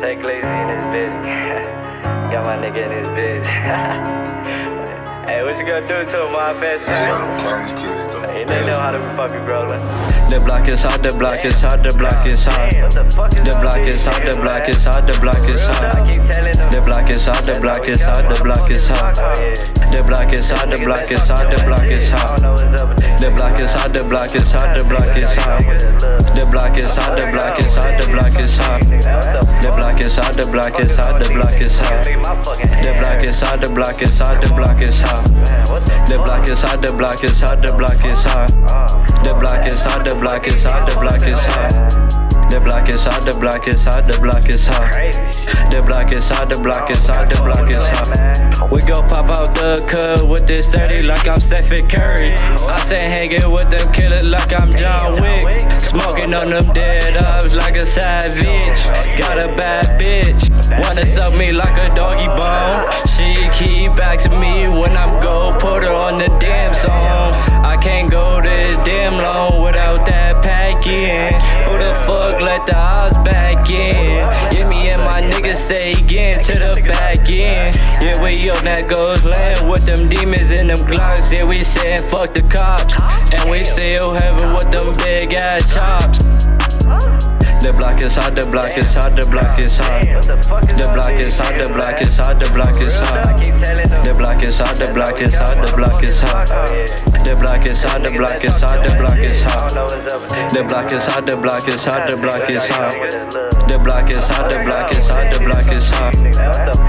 Take lazy in his bitch. Got my nigga in his bitch. hey, what you gonna do to him, my best friend? You know how to fuck you, bro. The block is hot, the block is hot, the block is hot. The block is hot, the block is hot, the block is hot. The block is hot, the block is hot, the block is hot. The block is hot, the block is hot, the block is hot. The block is hot, the block is hot, the block is hot. Block is hot, the block is hot. The block is hot, the block is hot, the block is hot. The block is hot, the block is hot, the block is hot. The block is hot, the block is hot, the block is hot. The block is hot, the block is hot, the block is hot. We go pop out the cut with this 30 like I'm Stephen Curry. I say hanging with them killers like I'm John Wick. Smoking on them dead ups like a savage. Got a bad bitch, wanna suck me like a doggy let the house back in? Yeah, me and my niggas say again to the back end. Yeah, we up that goes land with them demons and them glocks. Yeah, we saying fuck the cops. And we still heaven with them big ass chops. The block hot, the block hot, the block is hot. The block is hot, the block hot, the block is hot. The block hot, the block is hot, the block is hot. The block hot, the block is hot, the block is hot. The block hot, the block hot, the block is hot. The block hot, the block hot, the block hot.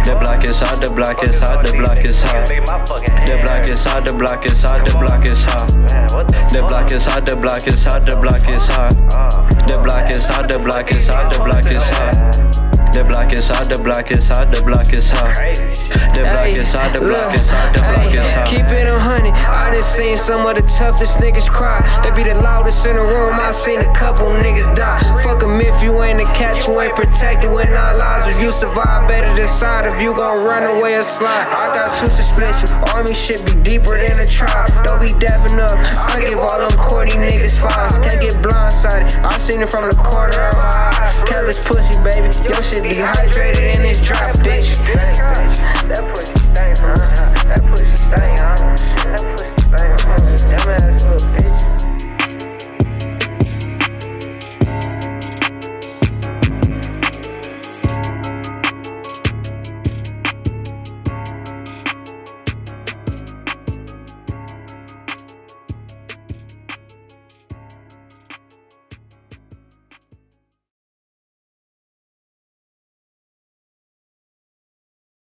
The block hot, the block hot, the block hot. The block hot, the block hot, the block hot. The block hot, the block hot, the block hot. The block is the block is the block is hot. The block is the block is the block is hot. The block is the block is the block is hot. Keep it a hundred. I done seen some of the toughest niggas cry. They be the loudest in the room. I seen a couple niggas die. Fuck 'em if you ain't a catch, you ain't protected when our lives. If you survive, better decide if you gon' run away or slide. I got two you. Army shit be deeper than a tribe. Don't be dabbing up. I give all seen it from the corner of my eye. Kellis pussy, baby. Your shit dehydrated and it's dry, bitch. That pussy